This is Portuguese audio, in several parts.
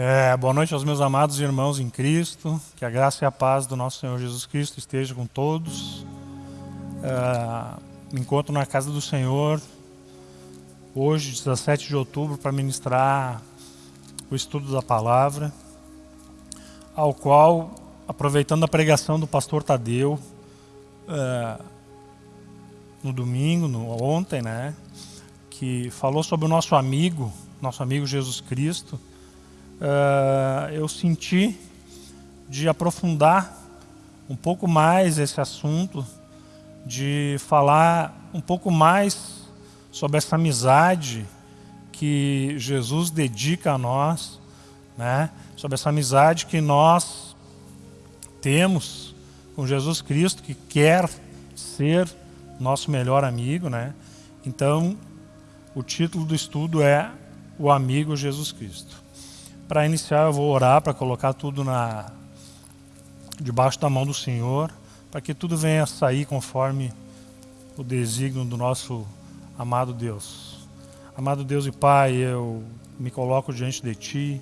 É, boa noite aos meus amados irmãos em Cristo. Que a graça e a paz do nosso Senhor Jesus Cristo esteja com todos. É, me encontro na casa do Senhor hoje, 17 de outubro, para ministrar o estudo da palavra, ao qual, aproveitando a pregação do pastor Tadeu, é, no domingo, no, ontem, né, que falou sobre o nosso amigo, nosso amigo Jesus Cristo, uh, eu senti de aprofundar um pouco mais esse assunto, de falar um pouco mais sobre essa amizade que Jesus dedica a nós, né? sobre essa amizade que nós temos com Jesus Cristo, que quer ser nosso melhor amigo. Né? Então, o título do estudo é O Amigo Jesus Cristo. Para iniciar, eu vou orar para colocar tudo na debaixo da mão do Senhor, para que tudo venha a sair conforme o desígnio do nosso amado Deus. Amado Deus e Pai, eu me coloco diante de Ti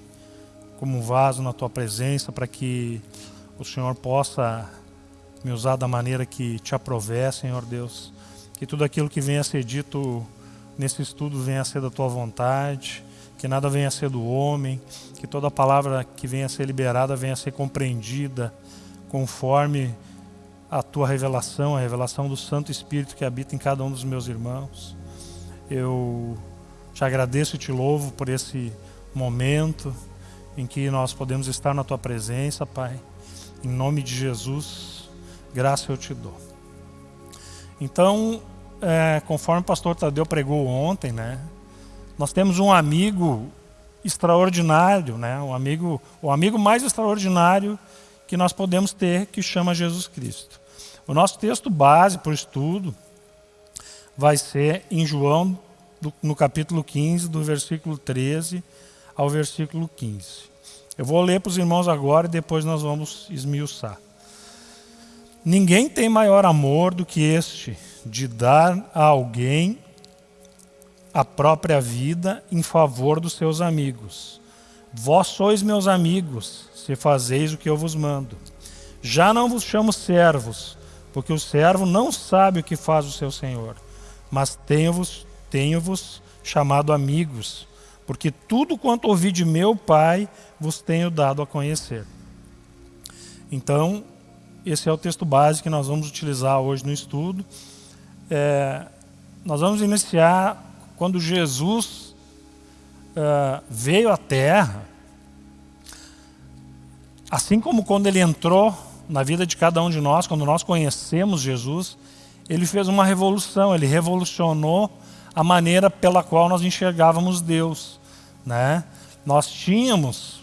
como um vaso na Tua presença para que o Senhor possa me usar da maneira que Te aprover, Senhor Deus. Que tudo aquilo que venha a ser dito nesse estudo venha a ser da Tua vontade que nada venha a ser do homem, que toda palavra que venha a ser liberada venha a ser compreendida conforme a tua revelação, a revelação do Santo Espírito que habita em cada um dos meus irmãos. Eu te agradeço e te louvo por esse momento em que nós podemos estar na tua presença, Pai. Em nome de Jesus, graça eu te dou. Então, é, conforme o pastor Tadeu pregou ontem, né? Nós temos um amigo extraordinário, né? um amigo, o amigo mais extraordinário que nós podemos ter, que chama Jesus Cristo. O nosso texto base para o estudo vai ser em João, no capítulo 15, do versículo 13 ao versículo 15. Eu vou ler para os irmãos agora e depois nós vamos esmiuçar. Ninguém tem maior amor do que este, de dar a alguém a própria vida em favor dos seus amigos. Vós sois meus amigos, se fazeis o que eu vos mando. Já não vos chamo servos, porque o servo não sabe o que faz o seu senhor. Mas tenho-vos tenho -vos chamado amigos, porque tudo quanto ouvi de meu Pai vos tenho dado a conhecer. Então, esse é o texto base que nós vamos utilizar hoje no estudo. É, nós vamos iniciar quando Jesus uh, veio à Terra, assim como quando ele entrou na vida de cada um de nós, quando nós conhecemos Jesus, ele fez uma revolução, ele revolucionou a maneira pela qual nós enxergávamos Deus. Né? Nós tínhamos,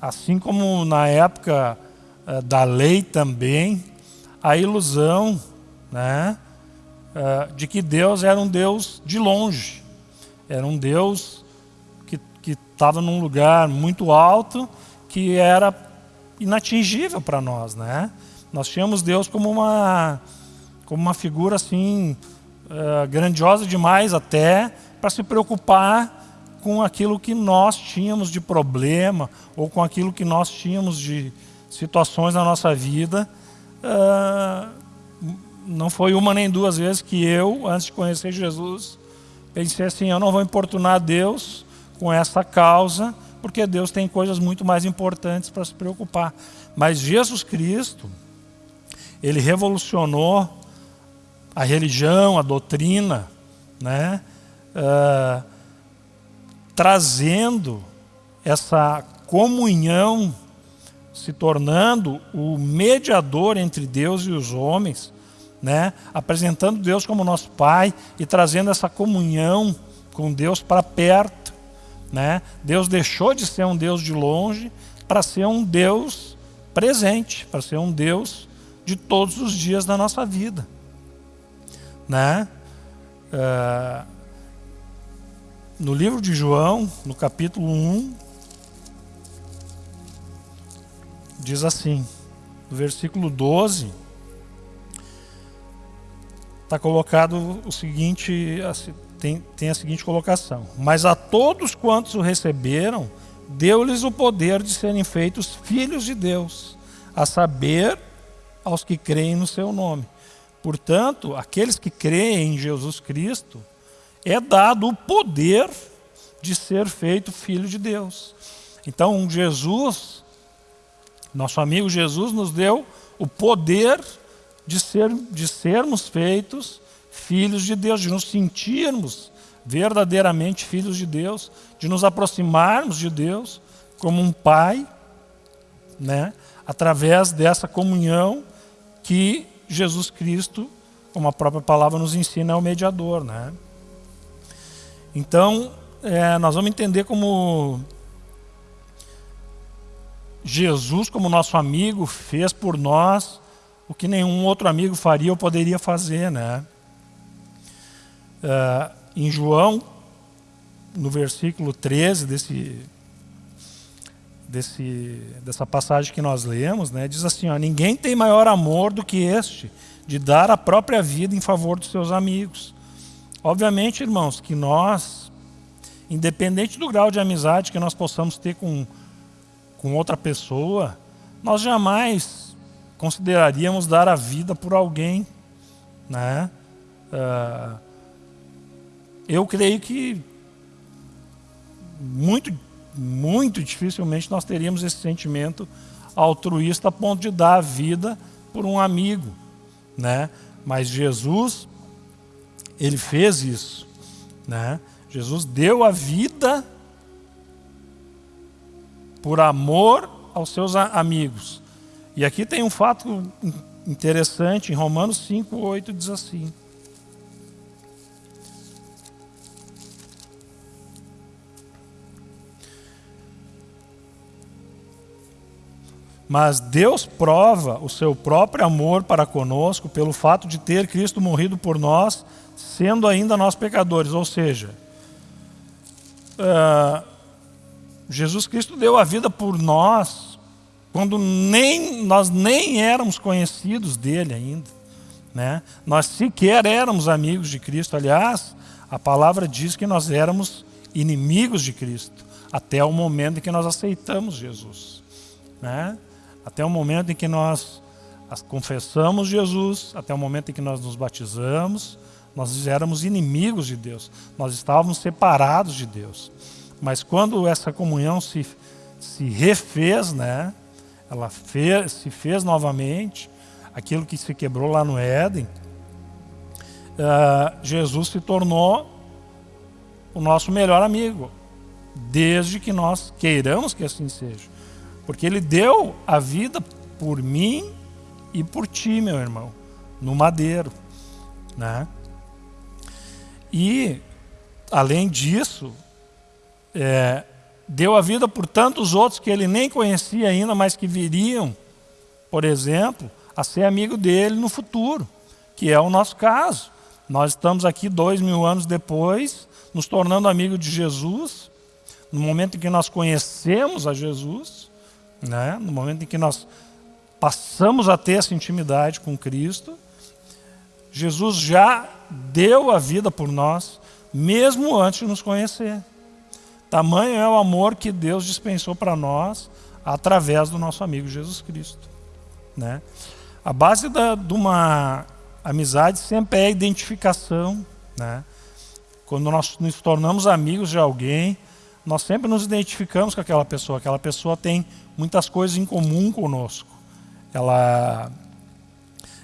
assim como na época uh, da lei também, a ilusão né, uh, de que Deus era um Deus de longe. Era um Deus que estava num lugar muito alto, que era inatingível para nós. Né? Nós tínhamos Deus como uma, como uma figura assim, uh, grandiosa demais até, para se preocupar com aquilo que nós tínhamos de problema, ou com aquilo que nós tínhamos de situações na nossa vida. Uh, não foi uma nem duas vezes que eu, antes de conhecer Jesus, Pensei assim, eu não vou importunar Deus com essa causa, porque Deus tem coisas muito mais importantes para se preocupar. Mas Jesus Cristo, ele revolucionou a religião, a doutrina, né? Uh, trazendo essa comunhão, se tornando o mediador entre Deus e os homens, né? apresentando Deus como nosso Pai e trazendo essa comunhão com Deus para perto. Né? Deus deixou de ser um Deus de longe para ser um Deus presente, para ser um Deus de todos os dias da nossa vida. Né? Uh, no livro de João, no capítulo 1, diz assim, no versículo 12, está colocado o seguinte, tem, tem a seguinte colocação. Mas a todos quantos o receberam, deu-lhes o poder de serem feitos filhos de Deus, a saber, aos que creem no seu nome. Portanto, aqueles que creem em Jesus Cristo, é dado o poder de ser feito filho de Deus. Então, Jesus, nosso amigo Jesus, nos deu o poder de, ser, de sermos feitos filhos de Deus, de nos sentirmos verdadeiramente filhos de Deus, de nos aproximarmos de Deus como um pai, né? através dessa comunhão que Jesus Cristo, como a própria palavra nos ensina, é o mediador. Né? Então, é, nós vamos entender como Jesus, como nosso amigo, fez por nós o que nenhum outro amigo faria ou poderia fazer. Né? É, em João, no versículo 13 desse, desse, dessa passagem que nós lemos, né, diz assim, ó, ninguém tem maior amor do que este, de dar a própria vida em favor dos seus amigos. Obviamente, irmãos, que nós, independente do grau de amizade que nós possamos ter com, com outra pessoa, nós jamais consideraríamos dar a vida por alguém, né? Uh, eu creio que muito, muito dificilmente nós teríamos esse sentimento altruísta a ponto de dar a vida por um amigo, né? Mas Jesus, ele fez isso, né? Jesus deu a vida por amor aos seus amigos. E aqui tem um fato interessante, em Romanos 5, 8 diz assim, Mas Deus prova o seu próprio amor para conosco pelo fato de ter Cristo morrido por nós, sendo ainda nós pecadores. Ou seja, uh, Jesus Cristo deu a vida por nós quando nem, nós nem éramos conhecidos dele ainda. Né? Nós sequer éramos amigos de Cristo. Aliás, a palavra diz que nós éramos inimigos de Cristo, até o momento em que nós aceitamos Jesus. Né? até o momento em que nós confessamos Jesus, até o momento em que nós nos batizamos, nós éramos inimigos de Deus, nós estávamos separados de Deus. Mas quando essa comunhão se, se refez, né, ela fez, se fez novamente, aquilo que se quebrou lá no Éden, uh, Jesus se tornou o nosso melhor amigo, desde que nós queiramos que assim seja. Porque ele deu a vida por mim e por ti, meu irmão, no madeiro. Né? E, além disso, é, deu a vida por tantos outros que ele nem conhecia ainda, mas que viriam, por exemplo, a ser amigo dele no futuro, que é o nosso caso. Nós estamos aqui dois mil anos depois, nos tornando amigos de Jesus, no momento em que nós conhecemos a Jesus, né? no momento em que nós passamos a ter essa intimidade com Cristo, Jesus já deu a vida por nós, mesmo antes de nos conhecer. Tamanho é o amor que Deus dispensou para nós através do nosso amigo Jesus Cristo. Né? A base da, de uma amizade sempre é a identificação. Né? Quando nós nos tornamos amigos de alguém, nós sempre nos identificamos com aquela pessoa. Aquela pessoa tem muitas coisas em comum conosco. Ela,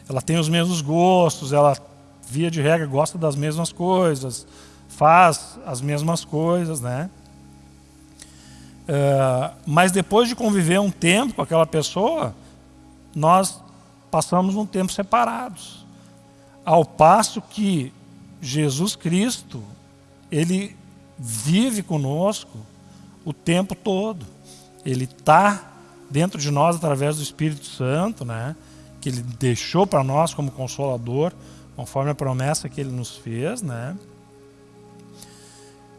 ela tem os mesmos gostos, ela, via de regra, gosta das mesmas coisas, faz as mesmas coisas, né? Uh, mas depois de conviver um tempo com aquela pessoa, nós passamos um tempo separados. Ao passo que Jesus Cristo, Ele vive conosco o tempo todo. Ele está dentro de nós através do Espírito Santo, né? que Ele deixou para nós como consolador, conforme a promessa que Ele nos fez. Né?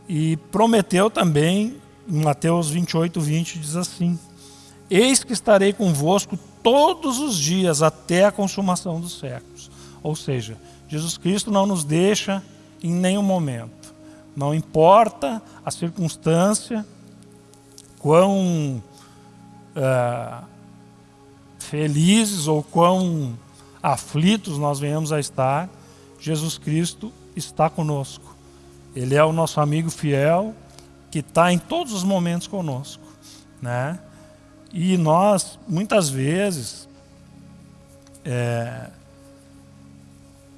E prometeu também, em Mateus 28, 20, diz assim, Eis que estarei convosco todos os dias até a consumação dos séculos. Ou seja, Jesus Cristo não nos deixa em nenhum momento. Não importa a circunstância, quão uh, felizes ou quão aflitos nós venhamos a estar, Jesus Cristo está conosco. Ele é o nosso amigo fiel que está em todos os momentos conosco, né? E nós muitas vezes, é,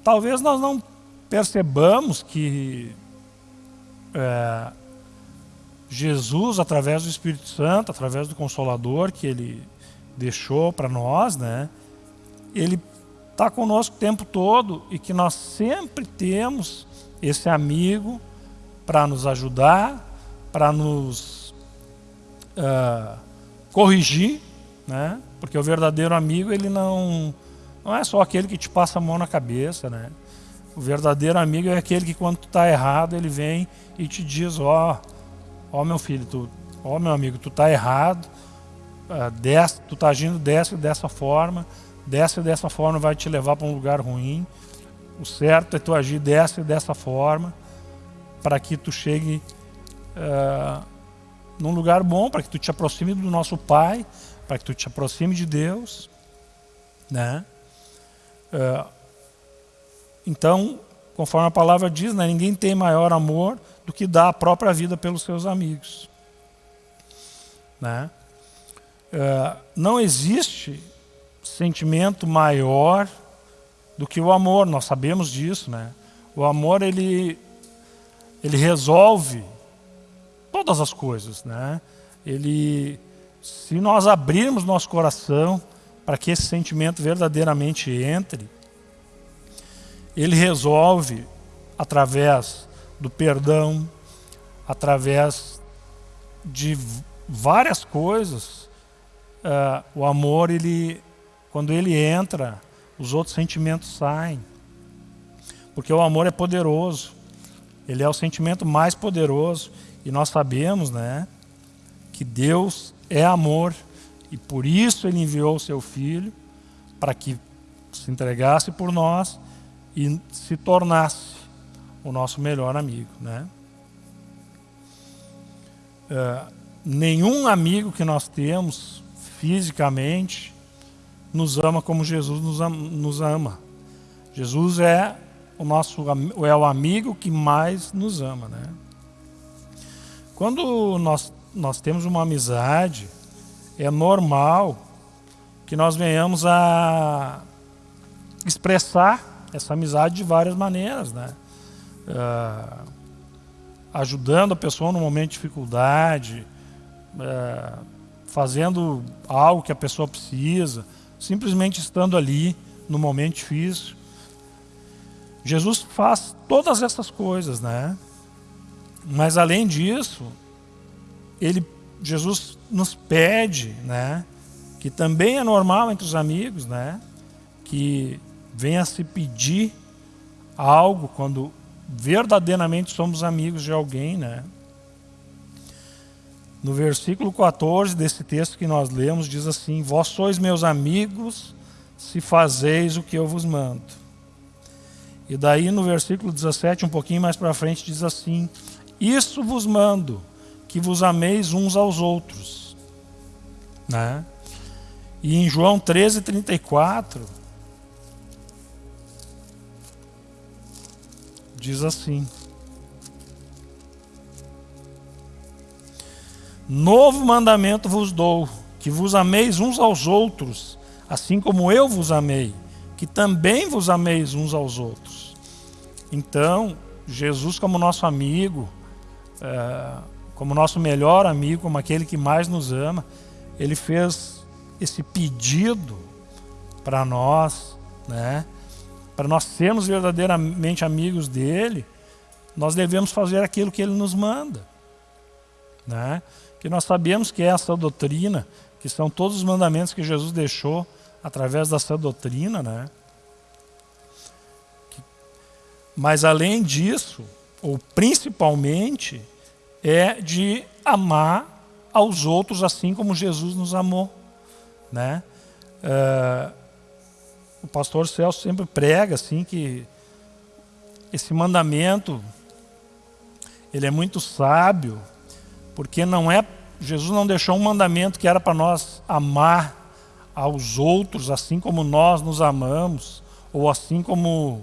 talvez nós não percebamos que é, Jesus, através do Espírito Santo, através do Consolador que Ele deixou para nós, né? Ele está conosco o tempo todo e que nós sempre temos esse amigo para nos ajudar, para nos uh, corrigir, né? Porque o verdadeiro amigo ele não não é só aquele que te passa a mão na cabeça, né? O verdadeiro amigo é aquele que quando tu está errado ele vem e te diz, ó, oh, ó oh, meu filho, tu, ó oh, meu amigo, tu está errado, uh, tu está agindo dessa dessa forma, dessa dessa forma vai te levar para um lugar ruim. O certo é tu agir dessa e dessa forma para que tu chegue uh, num lugar bom, para que tu te aproxime do nosso Pai, para que tu te aproxime de Deus, né? Uh, então, conforme a palavra diz, né, ninguém tem maior amor do que dar a própria vida pelos seus amigos. Né? Uh, não existe sentimento maior do que o amor, nós sabemos disso. Né? O amor ele, ele resolve todas as coisas. Né? Ele, se nós abrirmos nosso coração para que esse sentimento verdadeiramente entre, ele resolve através do perdão, através de várias coisas. Uh, o amor, ele, quando ele entra, os outros sentimentos saem. Porque o amor é poderoso. Ele é o sentimento mais poderoso. E nós sabemos né, que Deus é amor. E por isso ele enviou o seu Filho para que se entregasse por nós e se tornasse o nosso melhor amigo. Né? Uh, nenhum amigo que nós temos fisicamente nos ama como Jesus nos ama. Nos ama. Jesus é o nosso é o amigo que mais nos ama, né? Quando nós nós temos uma amizade, é normal que nós venhamos a expressar essa amizade de várias maneiras, né? Uh, ajudando a pessoa no momento de dificuldade, uh, fazendo algo que a pessoa precisa, simplesmente estando ali no momento difícil. Jesus faz todas essas coisas, né? Mas além disso, ele, Jesus nos pede, né? Que também é normal entre os amigos, né? Que venha se pedir algo quando verdadeiramente somos amigos de alguém, né? No versículo 14 desse texto que nós lemos, diz assim: Vós sois meus amigos, se fazeis o que eu vos mando. E daí no versículo 17, um pouquinho mais para frente, diz assim: Isso vos mando, que vos ameis uns aos outros. Né? E em João 13, 34, diz assim: Novo mandamento vos dou, que vos ameis uns aos outros, assim como eu vos amei, que também vos ameis uns aos outros. Então, Jesus, como nosso amigo, é, como nosso melhor amigo, como aquele que mais nos ama, ele fez esse pedido para nós, né? para nós sermos verdadeiramente amigos dele, nós devemos fazer aquilo que ele nos manda. Né? Que nós sabemos que é essa doutrina, que são todos os mandamentos que Jesus deixou através dessa doutrina. Né? Mas além disso, ou principalmente, é de amar aos outros assim como Jesus nos amou. Né? Uh, o pastor Celso sempre prega assim que esse mandamento ele é muito sábio, porque não é Jesus não deixou um mandamento que era para nós amar aos outros assim como nós nos amamos, ou assim como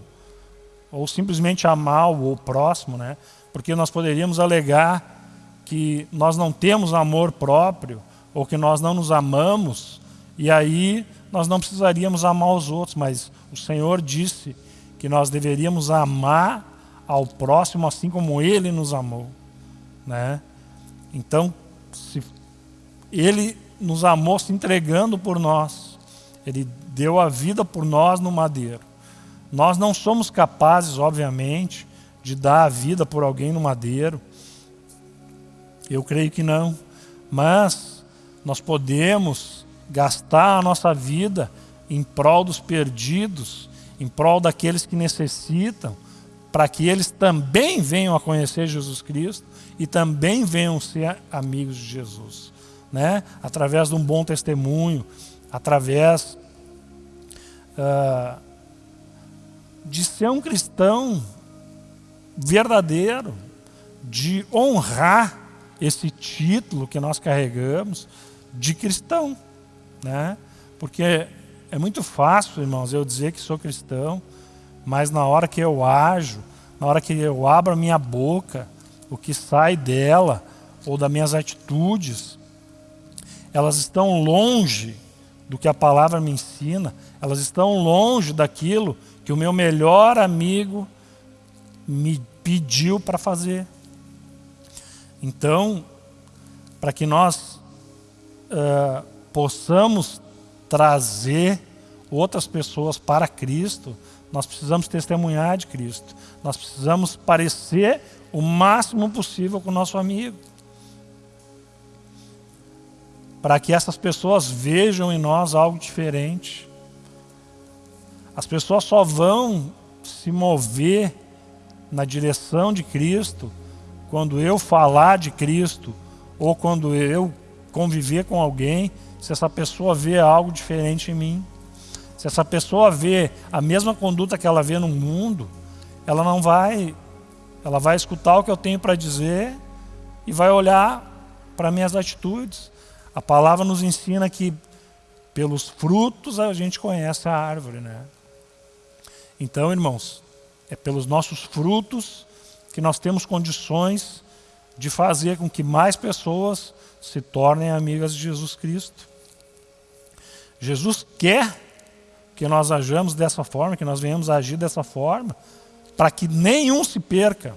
ou simplesmente amar o próximo, né? Porque nós poderíamos alegar que nós não temos amor próprio, ou que nós não nos amamos, e aí nós não precisaríamos amar os outros, mas o Senhor disse que nós deveríamos amar ao próximo assim como Ele nos amou. Né? Então, se Ele nos amou se entregando por nós, Ele deu a vida por nós no madeiro. Nós não somos capazes, obviamente, de dar a vida por alguém no madeiro. Eu creio que não. Mas nós podemos gastar a nossa vida em prol dos perdidos, em prol daqueles que necessitam, para que eles também venham a conhecer Jesus Cristo e também venham ser amigos de Jesus. Né? Através de um bom testemunho, através uh, de ser um cristão verdadeiro, de honrar esse título que nós carregamos de cristão. Né? Porque é muito fácil, irmãos, eu dizer que sou cristão, mas na hora que eu ajo, na hora que eu abro a minha boca, o que sai dela, ou das minhas atitudes, elas estão longe do que a palavra me ensina, elas estão longe daquilo que o meu melhor amigo me pediu para fazer. Então, para que nós uh, possamos trazer outras pessoas para Cristo, nós precisamos testemunhar de Cristo. Nós precisamos parecer o máximo possível com o nosso amigo. Para que essas pessoas vejam em nós algo diferente. As pessoas só vão se mover na direção de Cristo quando eu falar de Cristo ou quando eu conviver com alguém, se essa pessoa vê algo diferente em mim. Se essa pessoa vê a mesma conduta que ela vê no mundo, ela não vai, ela vai escutar o que eu tenho para dizer e vai olhar para minhas atitudes. A palavra nos ensina que pelos frutos a gente conhece a árvore, né? Então, irmãos, é pelos nossos frutos que nós temos condições de fazer com que mais pessoas se tornem amigas de Jesus Cristo. Jesus quer que nós ajamos dessa forma, que nós venhamos a agir dessa forma, para que nenhum se perca.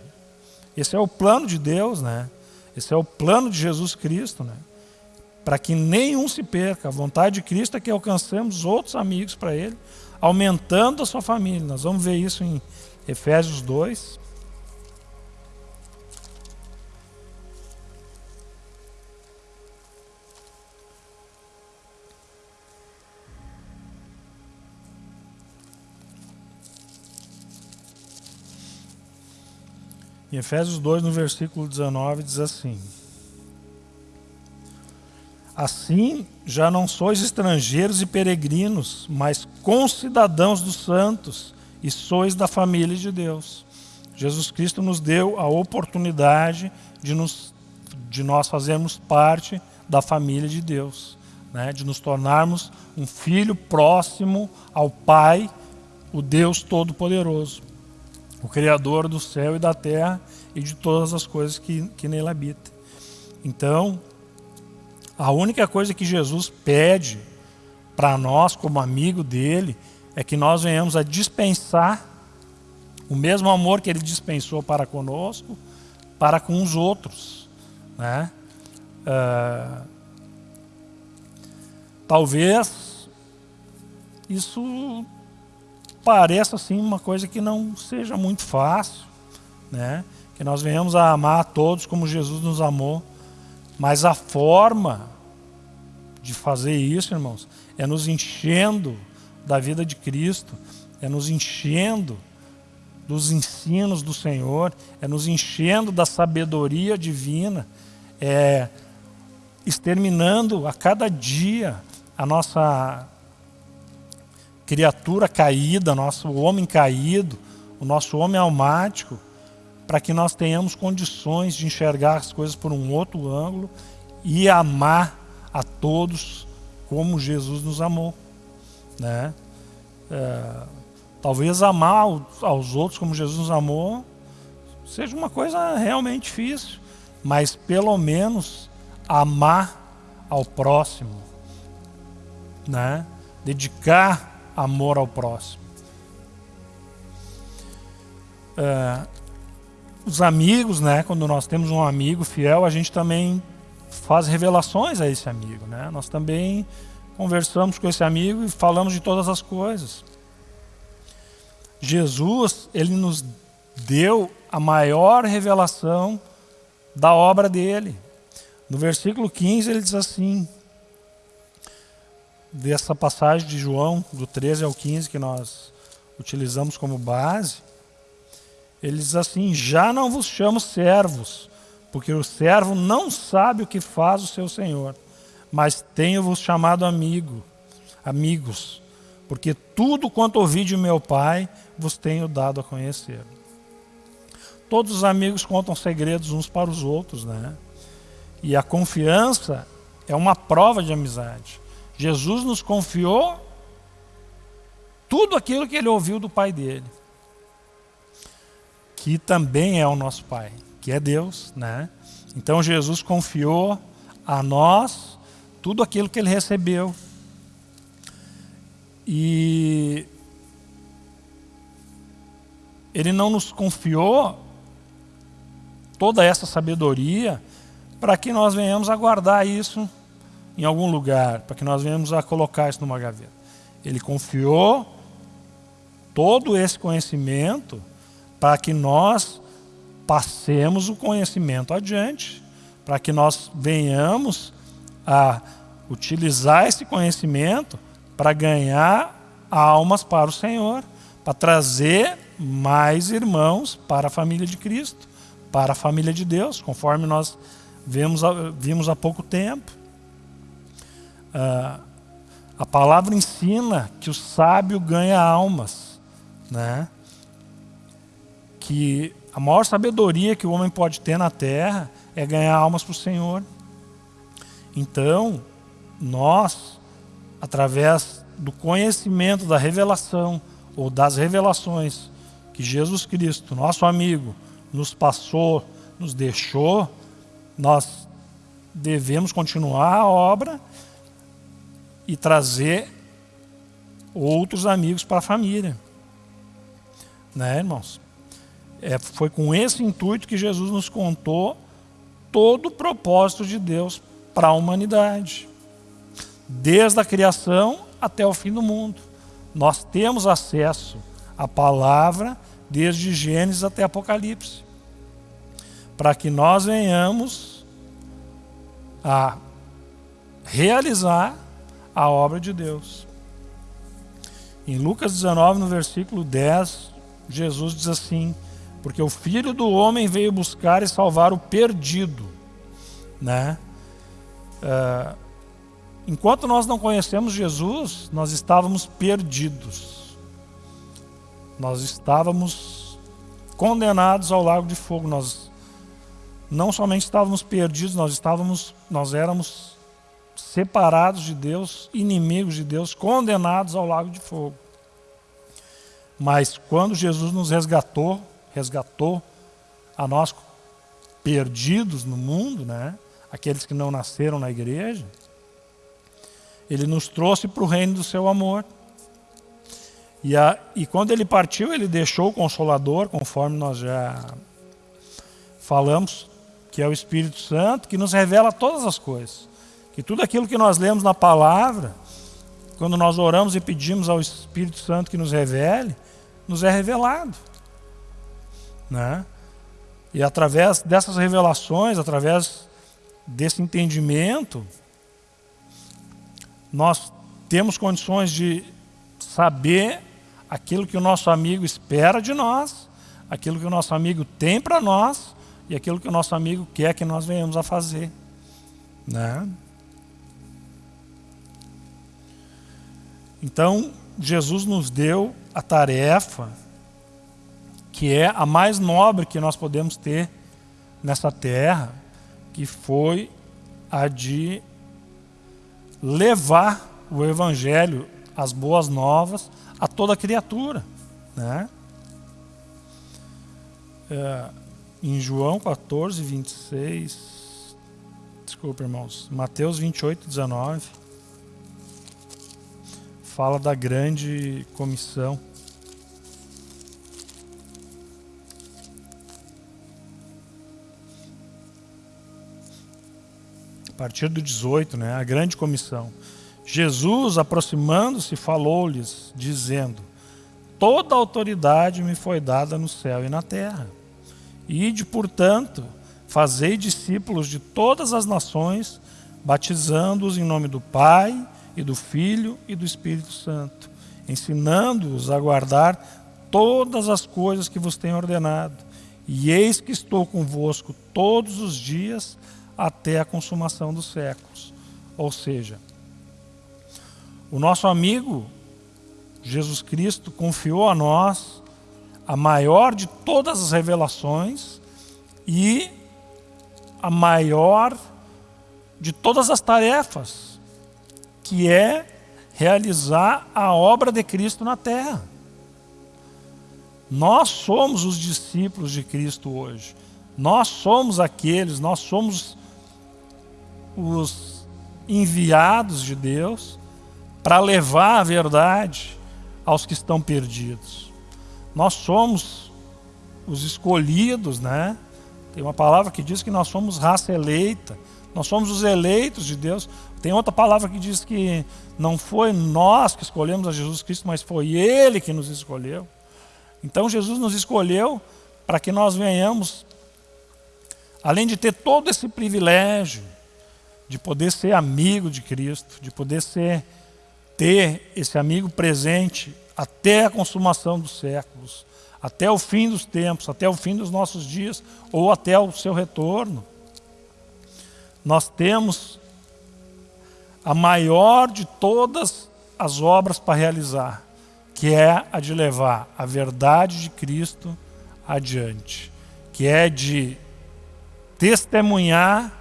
Esse é o plano de Deus, né? Esse é o plano de Jesus Cristo, né? Para que nenhum se perca. A vontade de Cristo é que alcancemos outros amigos para Ele, aumentando a sua família. Nós vamos ver isso em Efésios 2. Em Efésios 2, no versículo 19, diz assim: Assim já não sois estrangeiros e peregrinos, mas concidadãos dos santos, e sois da família de Deus. Jesus Cristo nos deu a oportunidade de, nos, de nós fazermos parte da família de Deus, né? de nos tornarmos um filho próximo ao Pai, o Deus Todo-Poderoso o Criador do céu e da terra e de todas as coisas que, que nele habitam. Então, a única coisa que Jesus pede para nós, como amigo dele, é que nós venhamos a dispensar o mesmo amor que ele dispensou para conosco, para com os outros. Né? Uh, talvez isso pareça assim uma coisa que não seja muito fácil, né? Que nós venhamos a amar a todos como Jesus nos amou, mas a forma de fazer isso, irmãos, é nos enchendo da vida de Cristo, é nos enchendo dos ensinos do Senhor, é nos enchendo da sabedoria divina, é exterminando a cada dia a nossa criatura caída, nosso homem caído, o nosso homem almático, para que nós tenhamos condições de enxergar as coisas por um outro ângulo e amar a todos como Jesus nos amou. Né? É, talvez amar aos outros como Jesus nos amou seja uma coisa realmente difícil, mas pelo menos amar ao próximo, né? dedicar amor ao próximo. É, os amigos, né? quando nós temos um amigo fiel, a gente também faz revelações a esse amigo. Né? Nós também conversamos com esse amigo e falamos de todas as coisas. Jesus, ele nos deu a maior revelação da obra dele. No versículo 15 ele diz assim, dessa passagem de João, do 13 ao 15, que nós utilizamos como base, ele diz assim, já não vos chamo servos, porque o servo não sabe o que faz o seu senhor mas tenho-vos chamado amigo, amigos, porque tudo quanto ouvi de meu Pai vos tenho dado a conhecer. Todos os amigos contam segredos uns para os outros, né? E a confiança é uma prova de amizade. Jesus nos confiou tudo aquilo que ele ouviu do Pai dele, que também é o nosso Pai, que é Deus, né? Então Jesus confiou a nós tudo aquilo que ele recebeu. E ele não nos confiou toda essa sabedoria para que nós venhamos a guardar isso em algum lugar, para que nós venhamos a colocar isso numa gaveta. Ele confiou todo esse conhecimento para que nós passemos o conhecimento adiante, para que nós venhamos a utilizar esse conhecimento para ganhar almas para o Senhor, para trazer mais irmãos para a família de Cristo, para a família de Deus, conforme nós vimos, vimos há pouco tempo. Ah, a palavra ensina que o sábio ganha almas, né? Que a maior sabedoria que o homem pode ter na terra é ganhar almas para o Senhor. Então, nós, através do conhecimento da revelação ou das revelações que Jesus Cristo, nosso amigo, nos passou, nos deixou, nós devemos continuar a obra e trazer outros amigos para a família. Né, irmãos? É, foi com esse intuito que Jesus nos contou todo o propósito de Deus para a humanidade. Desde a criação até o fim do mundo. Nós temos acesso à palavra desde Gênesis até Apocalipse. Para que nós venhamos a realizar a obra de Deus. Em Lucas 19, no versículo 10, Jesus diz assim, porque o Filho do Homem veio buscar e salvar o perdido. Né? É, enquanto nós não conhecemos Jesus, nós estávamos perdidos. Nós estávamos condenados ao lago de fogo. Nós não somente estávamos perdidos, nós estávamos, nós éramos separados de Deus, inimigos de Deus, condenados ao lago de fogo. Mas quando Jesus nos resgatou, resgatou a nós perdidos no mundo, né? aqueles que não nasceram na igreja, ele nos trouxe para o reino do seu amor. E, a, e quando ele partiu, ele deixou o Consolador, conforme nós já falamos, que é o Espírito Santo, que nos revela todas as coisas. Que tudo aquilo que nós lemos na palavra, quando nós oramos e pedimos ao Espírito Santo que nos revele, nos é revelado. Né? E através dessas revelações, através desse entendimento, nós temos condições de saber aquilo que o nosso amigo espera de nós, aquilo que o nosso amigo tem para nós e aquilo que o nosso amigo quer que nós venhamos a fazer. Né? Então, Jesus nos deu a tarefa que é a mais nobre que nós podemos ter nessa terra, que foi a de levar o Evangelho, as boas novas, a toda criatura. Né? É, em João 14, 26, desculpa irmãos, Mateus 28, 19, fala da grande comissão. A partir do 18, né, a grande comissão. Jesus, aproximando-se, falou-lhes, dizendo: Toda autoridade me foi dada no céu e na terra. Ide, portanto, fazei discípulos de todas as nações, batizando-os em nome do Pai, e do Filho e do Espírito Santo, ensinando-os a guardar todas as coisas que vos tenho ordenado. E eis que estou convosco todos os dias até a consumação dos séculos. Ou seja, o nosso amigo Jesus Cristo confiou a nós a maior de todas as revelações e a maior de todas as tarefas, que é realizar a obra de Cristo na terra. Nós somos os discípulos de Cristo hoje. Nós somos aqueles, nós somos os enviados de Deus para levar a verdade aos que estão perdidos. Nós somos os escolhidos, né? Tem uma palavra que diz que nós somos raça eleita, nós somos os eleitos de Deus. Tem outra palavra que diz que não foi nós que escolhemos a Jesus Cristo, mas foi Ele que nos escolheu. Então Jesus nos escolheu para que nós venhamos, além de ter todo esse privilégio, de poder ser amigo de Cristo, de poder ser ter esse amigo presente até a consumação dos séculos, até o fim dos tempos, até o fim dos nossos dias, ou até o seu retorno. Nós temos a maior de todas as obras para realizar, que é a de levar a verdade de Cristo adiante, que é de testemunhar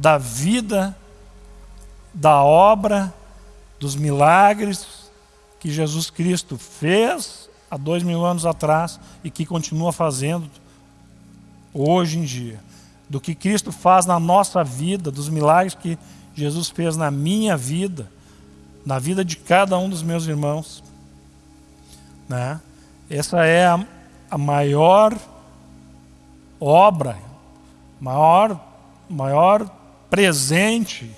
da vida, da obra dos milagres que Jesus Cristo fez há dois mil anos atrás e que continua fazendo hoje em dia. Do que Cristo faz na nossa vida, dos milagres que Jesus fez na minha vida, na vida de cada um dos meus irmãos. Né? Essa é a, a maior obra, maior, maior presente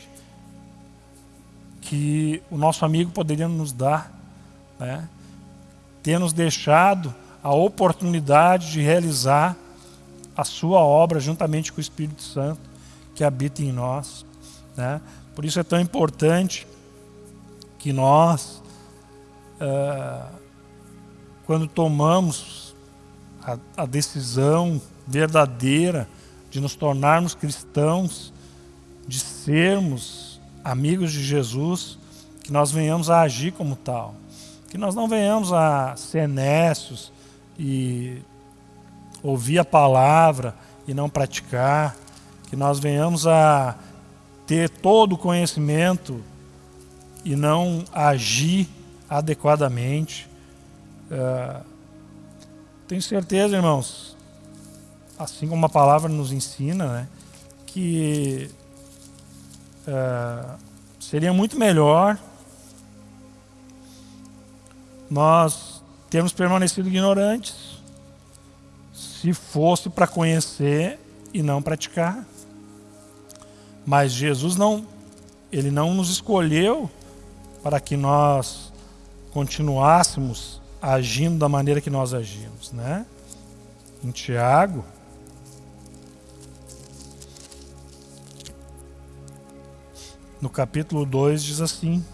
que o nosso amigo poderia nos dar, né? ter nos deixado a oportunidade de realizar a sua obra juntamente com o Espírito Santo que habita em nós. Né? Por isso é tão importante que nós, uh, quando tomamos a, a decisão verdadeira de nos tornarmos cristãos, de sermos amigos de Jesus, que nós venhamos a agir como tal. Que nós não venhamos a ser nécios e ouvir a palavra e não praticar. Que nós venhamos a ter todo o conhecimento e não agir adequadamente. Uh, tenho certeza, irmãos, assim como a palavra nos ensina, né, que é, seria muito melhor nós termos permanecido ignorantes se fosse para conhecer e não praticar. Mas Jesus não, ele não nos escolheu para que nós continuássemos agindo da maneira que nós agimos, né? Em Tiago, no capítulo 2 diz assim: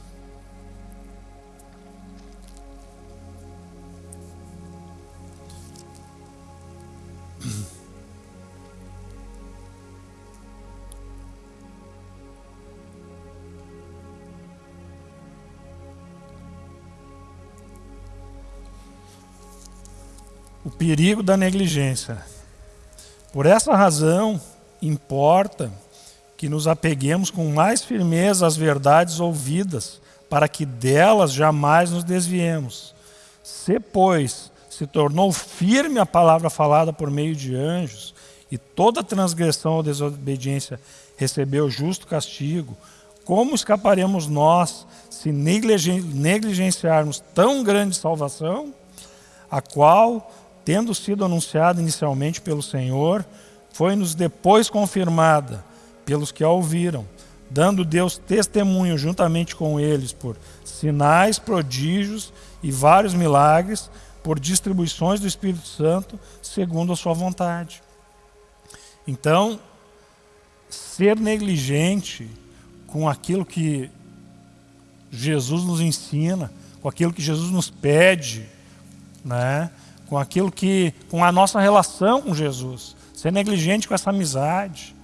O perigo da negligência. Por essa razão, importa que nos apeguemos com mais firmeza às verdades ouvidas, para que delas jamais nos desviemos. Se, pois, se tornou firme a palavra falada por meio de anjos, e toda transgressão ou desobediência recebeu justo castigo, como escaparemos nós se negligenciarmos tão grande salvação, a qual, tendo sido anunciada inicialmente pelo Senhor, foi-nos depois confirmada pelos que a ouviram, dando Deus testemunho juntamente com eles por sinais, prodígios e vários milagres, por distribuições do Espírito Santo, segundo a sua vontade. Então, ser negligente com aquilo que Jesus nos ensina, com aquilo que Jesus nos pede, né? com aquilo que, com a nossa relação com Jesus, ser negligente com essa amizade,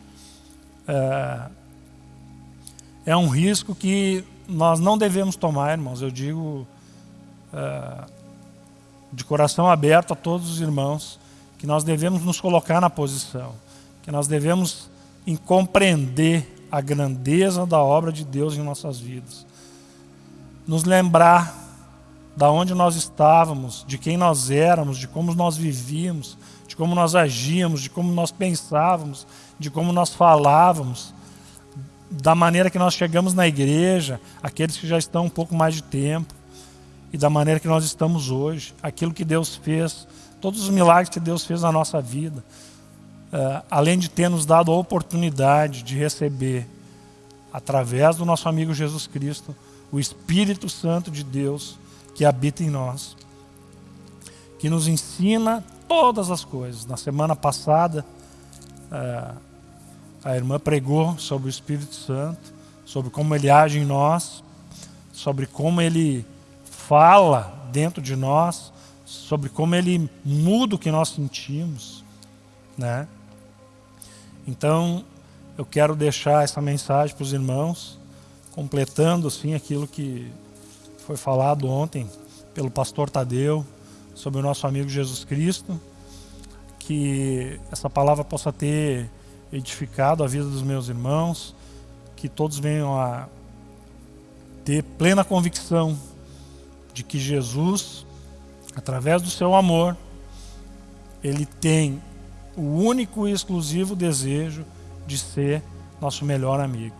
é, é um risco que nós não devemos tomar, irmãos. Eu digo é, de coração aberto a todos os irmãos que nós devemos nos colocar na posição que nós devemos em compreender a grandeza da obra de Deus em nossas vidas. Nos lembrar da onde nós estávamos, de quem nós éramos, de como nós vivíamos, de como nós agíamos, de como nós pensávamos, de como nós falávamos, da maneira que nós chegamos na igreja, aqueles que já estão um pouco mais de tempo, e da maneira que nós estamos hoje, aquilo que Deus fez, todos os milagres que Deus fez na nossa vida, uh, além de ter nos dado a oportunidade de receber, através do nosso amigo Jesus Cristo, o Espírito Santo de Deus que habita em nós, que nos ensina todas as coisas. Na semana passada, uh, a irmã pregou sobre o Espírito Santo, sobre como ele age em nós, sobre como ele fala dentro de nós, sobre como ele muda o que nós sentimos, né? Então, eu quero deixar essa mensagem para os irmãos, completando assim aquilo que foi falado ontem pelo pastor Tadeu sobre o nosso amigo Jesus Cristo, que essa palavra possa ter edificado a vida dos meus irmãos, que todos venham a ter plena convicção de que Jesus, através do seu amor, ele tem o único e exclusivo desejo de ser nosso melhor amigo.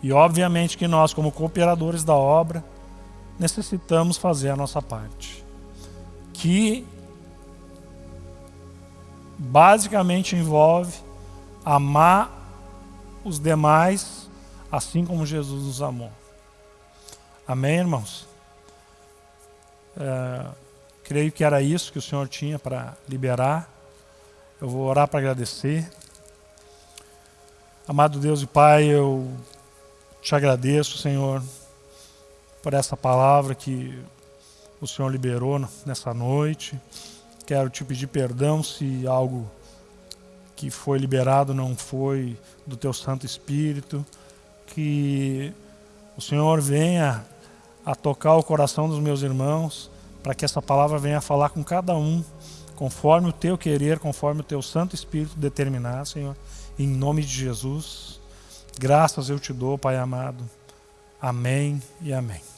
E obviamente que nós, como cooperadores da obra, necessitamos fazer a nossa parte. Que basicamente envolve amar os demais assim como Jesus nos amou. Amém, irmãos? É, creio que era isso que o Senhor tinha para liberar. Eu vou orar para agradecer. Amado Deus e Pai, eu te agradeço, Senhor, por essa palavra que o Senhor liberou nessa noite. Quero te pedir perdão se algo que foi liberado não foi do teu Santo Espírito. Que o Senhor venha a tocar o coração dos meus irmãos, para que essa palavra venha a falar com cada um conforme o teu querer, conforme o teu Santo Espírito determinar, Senhor, em nome de Jesus. Graças eu te dou, Pai amado. Amém e amém.